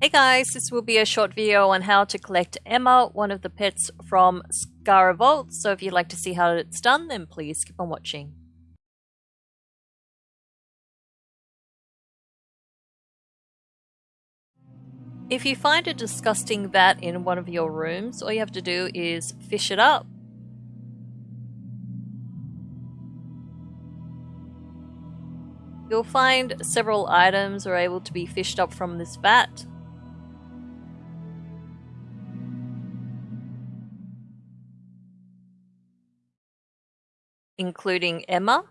Hey guys, this will be a short video on how to collect Emmah, one of the pets from Zskera Vault, so if you'd like to see how it's done, then please keep on watching. If you find a disgusting vat in one of your rooms, all you have to do is fish it up. You'll find several items are able to be fished up from this vat. Including Emmah.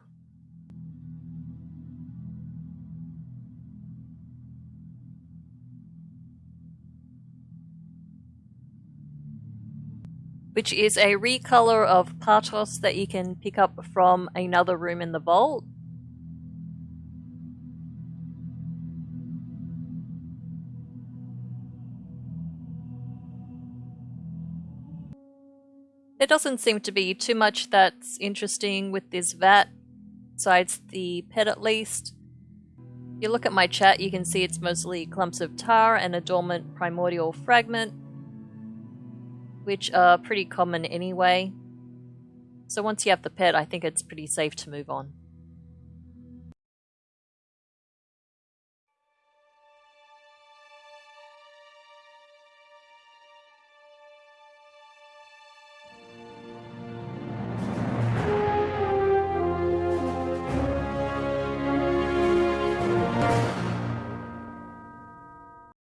which is a recolor of Patos that you can pick up from another room in the vault. There doesn't seem to be too much that's interesting with this vat, besides the pet at least. If you look at my chat, you can see it's mostly clumps of tar and a dormant primordial fragment which are pretty common anyway. So once you have the pet, I think it's pretty safe to move on. Bye.